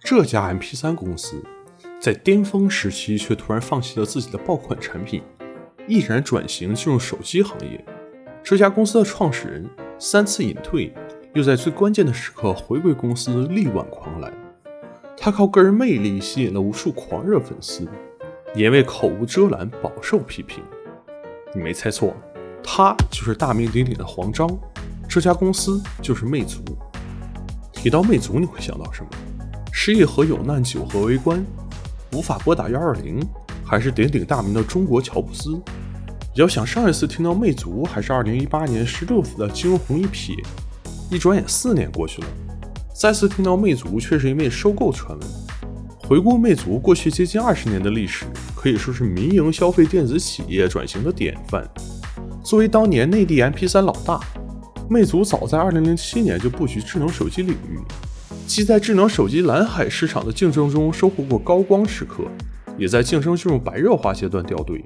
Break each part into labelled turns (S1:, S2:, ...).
S1: 这家 MP3 公司在巅峰时期却突然放弃了自己的爆款产品，毅然转型进入手机行业。这家公司的创始人三次隐退，又在最关键的时刻回归公司，力挽狂澜。他靠个人魅力吸引了无数狂热粉丝，也为口无遮拦饱受批评。你没猜错，他就是大名鼎鼎的黄章。这家公司就是魅族。提到魅族，你会想到什么？是一盒有难九和围观，无法拨打幺二零，还是鼎鼎大名的中国乔布斯？要想上一次听到魅族，还是二零一八年十六子的惊鸿一瞥，一转眼四年过去了。再次听到魅族，却是因为收购传闻。回顾魅族过去接近二十年的历史，可以说是民营消费电子企业转型的典范。作为当年内地 MP3 老大，魅族早在二零零七年就布局智能手机领域，既在智能手机蓝海市场的竞争中收获过高光时刻，也在竞争进入白热化阶段掉队。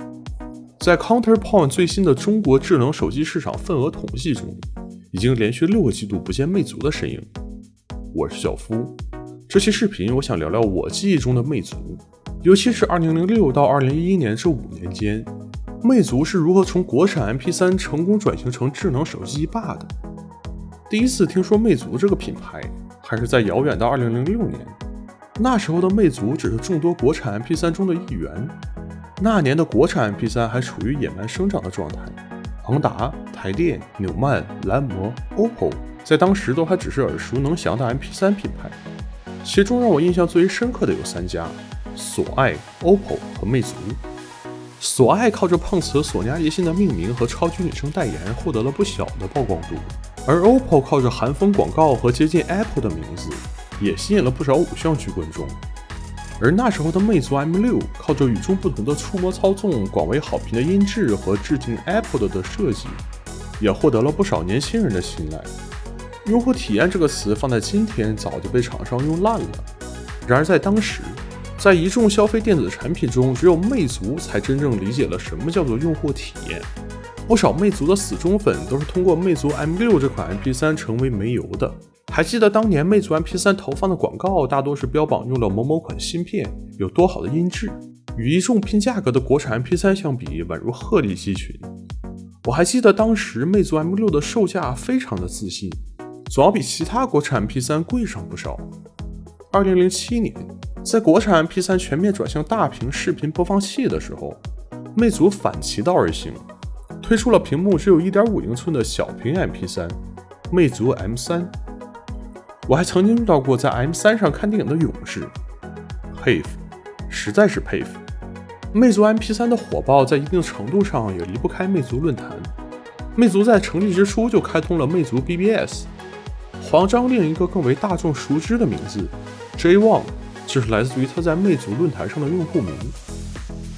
S1: 在 Counterpoint 最新的中国智能手机市场份额统计中，已经连续六个季度不见魅族的身影。我是小夫，这期视频我想聊聊我记忆中的魅族，尤其是2006到2011年这五年间，魅族是如何从国产 MP3 成功转型成智能手机霸的。第一次听说魅族这个品牌，还是在遥远的2006年，那时候的魅族只是众多国产 MP3 中的一员，那年的国产 MP3 还处于野蛮生长的状态，昂达、台电、纽曼、蓝魔、OPPO。在当时都还只是耳熟能详的 MP3 品牌，其中让我印象最为深刻的有三家：索爱、OPPO 和魅族。索爱靠着碰瓷索尼爱立信的命名和超级女生代言，获得了不小的曝光度；而 OPPO 靠着韩风广告和接近 Apple 的名字，也吸引了不少偶像剧观众。而那时候的魅族 M6 靠着与众不同的触摸操纵、广为好评的音质和致敬 Apple 的设计，也获得了不少年轻人的信赖。用户体验这个词放在今天早就被厂商用烂了。然而在当时，在一众消费电子产品中，只有魅族才真正理解了什么叫做用户体验。不少魅族的死忠粉都是通过魅族 M6 这款 MP3 成为煤油的。还记得当年魅族 MP3 投放的广告，大多是标榜用了某某款芯片，有多好的音质，与一众拼价格的国产 MP3 相比，宛如鹤立鸡群。我还记得当时魅族 M6 的售价非常的自信。总要比其他国产 MP3 贵上不少。二零零七年，在国产 MP3 全面转向大屏视频播放器的时候，魅族反其道而行，推出了屏幕只有一点五英寸的小屏 MP3，魅族 M3。我还曾经遇到过在 M3 上看电影的勇士，佩服，实在是佩服。魅族 MP3 的火爆，在一定程度上也离不开魅族论坛。魅族在成立之初就开通了魅族 BBS。黄章另一个更为大众熟知的名字 J Wang，就是来自于他在魅族论坛上的用户名。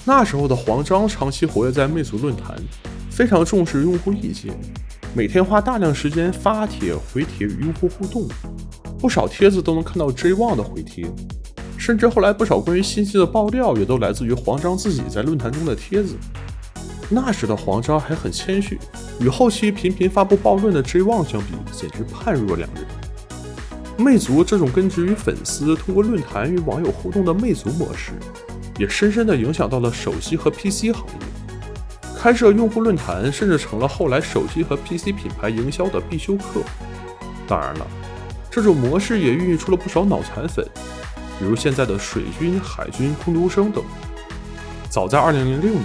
S1: 那时候的黄章长期活跃在魅族论坛，非常重视用户意见，每天花大量时间发帖、回帖与用户互动。不少帖子都能看到 J Wang 的回帖，甚至后来不少关于信息的爆料也都来自于黄章自己在论坛中的帖子。那时的黄章还很谦虚，与后期频频发布暴论的 J Wang 相比，简直判若两人。魅族这种根植于粉丝通过论坛与网友互动的魅族模式，也深深地影响到了手机和 PC 行业。开设用户论坛甚至成了后来手机和 PC 品牌营销的必修课。当然了，这种模式也孕育出了不少脑残粉，比如现在的水军、海军、空读生等。早在2006年。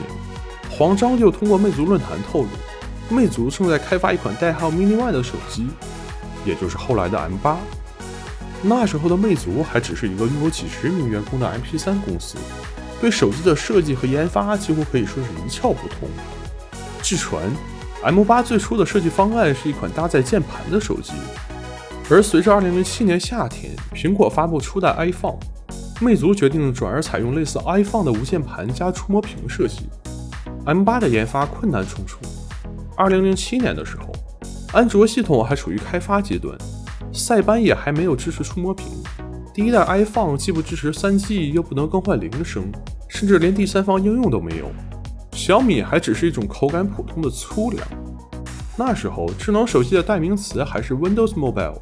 S1: 黄章就通过魅族论坛透露，魅族正在开发一款代号 Mini One 的手机，也就是后来的 M8。那时候的魅族还只是一个拥有几十名员工的 MP3 公司，对手机的设计和研发几乎可以说是一窍不通。据传，M8 最初的设计方案是一款搭载键盘的手机，而随着2007年夏天苹果发布初代 iPhone，魅族决定转而采用类似 iPhone 的无键盘加触摸屏设计。M8 的研发困难重重。2007年的时候，安卓系统还处于开发阶段，塞班也还没有支持触摸屏。第一代 iPhone 既不支持 3G，又不能更换铃声，甚至连第三方应用都没有。小米还只是一种口感普通的粗粮。那时候，智能手机的代名词还是 Windows Mobile。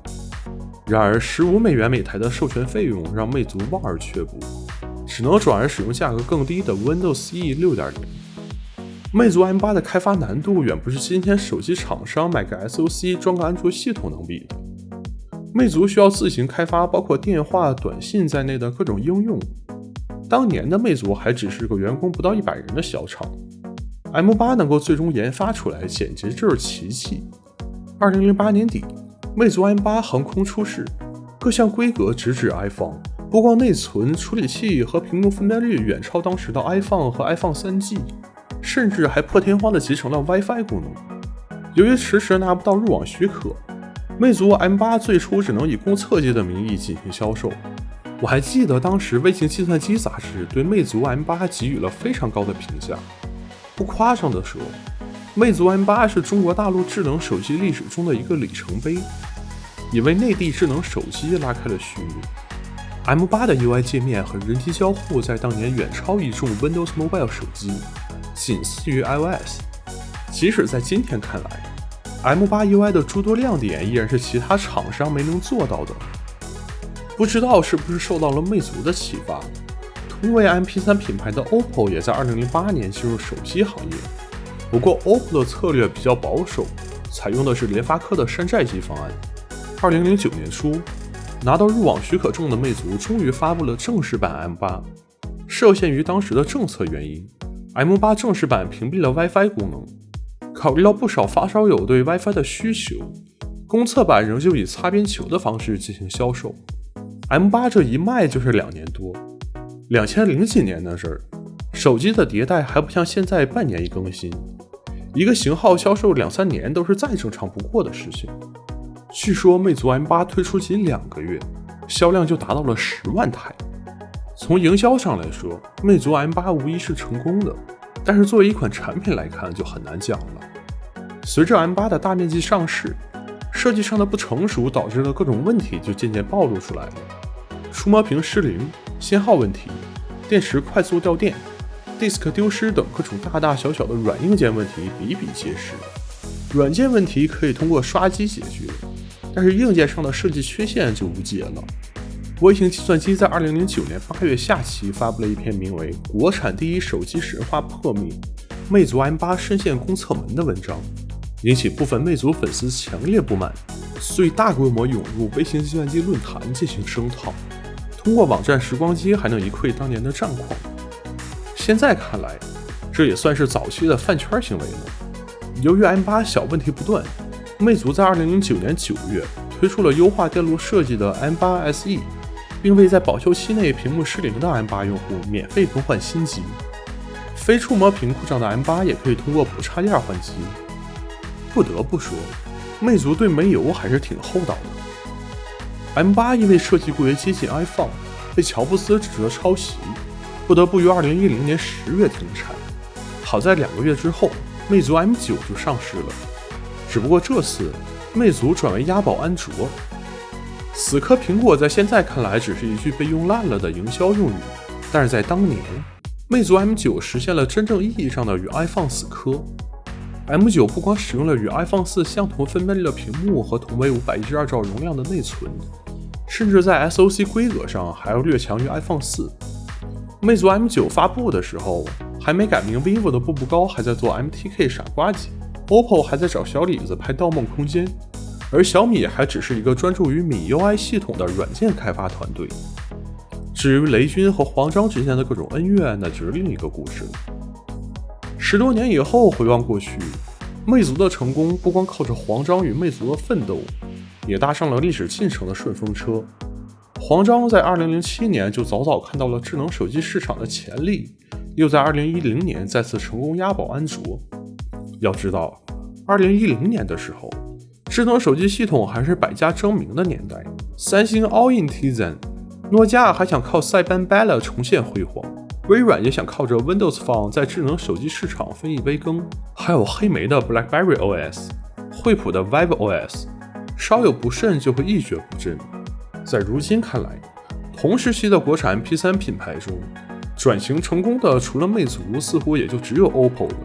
S1: 然而，十五美元每台的授权费用让魅族望而却步，只能转而使用价格更低的 Windows E 6.0。魅族 M8 的开发难度远不是今天手机厂商买个 SoC 装个安卓系统能比的。魅族需要自行开发包括电话、短信在内的各种应用。当年的魅族还只是个员工不到一百人的小厂，M8 能够最终研发出来，简直就是奇迹。二零零八年底，魅族 M8 横空出世，各项规格直指 iPhone，不光内存、处理器和屏幕分辨率远超当时的 iPhone 和 iPhone 3G，甚至还破天荒的集成了 WiFi 功能。由于迟迟拿不到入网许可。魅族 M8 最初只能以公测机的名义进行销售。我还记得当时《微型计算机》杂志对魅族 M8 给予了非常高的评价。不夸张地说，魅族 M8 是中国大陆智能手机历史中的一个里程碑，也为内地智能手机拉开了序幕。M8 的 UI 界面和人机交互在当年远超一众 Windows Mobile 手机，仅次于 iOS。即使在今天看来，M8 UI 的诸多亮点依然是其他厂商没能做到的。不知道是不是受到了魅族的启发，同为 MP3 品牌的 OPPO 也在2008年进入手机行业。不过 OPPO 的策略比较保守，采用的是联发科的山寨机方案。2009年初，拿到入网许可证的魅族终于发布了正式版 M8。受限于当时的政策原因，M8 正式版屏蔽了 WiFi 功能。考虑到不少发烧友对 WiFi 的需求，公测版仍旧以擦边球的方式进行销售。M8 这一卖就是两年多，两千零几年的事儿，手机的迭代还不像现在半年一更新，一个型号销售两三年都是再正常不过的事情。据说魅族 M8 推出仅两个月，销量就达到了十万台。从营销上来说，魅族 M8 无疑是成功的。但是作为一款产品来看，就很难讲了。随着 M8 的大面积上市，设计上的不成熟导致的各种问题就渐渐暴露出来了：触摸屏失灵、信号问题、电池快速掉电、disk 丢失等各种大大小小的软硬件问题比比皆是。软件问题可以通过刷机解决，但是硬件上的设计缺陷就无解了。微型计算机在二零零九年八月下期发布了一篇名为《国产第一手机神话破灭，魅族 M8 深陷公测门》的文章，引起部分魅族粉丝强烈不满，遂大规模涌入微型计算机论坛进行声讨。通过网站时光机还能一窥当年的战况。现在看来，这也算是早期的饭圈行为了。由于 M8 小问题不断，魅族在二零零九年九月推出了优化电路设计的 M8 SE。并为在保修期内屏幕失灵的 M8 用户免费更换新机，非触摸屏故障的 M8 也可以通过补插件换机。不得不说，魅族对煤油还是挺厚道的。M8 因为设计过于接近 iPhone，被乔布斯指责抄袭，不得不于2010年十月停产。好在两个月之后，魅族 M9 就上市了，只不过这次魅族转为押宝安卓。死磕苹果在现在看来只是一句被用烂了的营销用语，但是在当年，魅族 M9 实现了真正意义上的与 iPhone 死磕。M9 不光使用了与 iPhone 4相同分辨率的屏幕和同为512兆容量的内存，甚至在 SoC 规格上还要略强于 iPhone 4。魅族 M9 发布的时候，还没改名 vivo 的步步高还在做 MTK 傻瓜机，OPPO 还在找小李子拍《盗梦空间》。而小米还只是一个专注于米 UI 系统的软件开发团队。至于雷军和黄章之间的各种恩怨，那就是另一个故事了。十多年以后回望过去，魅族的成功不光靠着黄章与魅族的奋斗，也搭上了历史进程的顺风车。黄章在2007年就早早看到了智能手机市场的潜力，又在2010年再次成功押宝安卓。要知道，2010年的时候。智能手机系统还是百家争鸣的年代，三星 All in Tizen，诺基亚还想靠塞班 Bella 重现辉煌，微软也想靠着 Windows Phone 在智能手机市场分一杯羹，还有黑莓的 BlackBerry OS，惠普的 Vive OS，稍有不慎就会一蹶不振。在如今看来，同时期的国产 MP3 品牌中，转型成功的除了魅族，似乎也就只有 OPPO 了。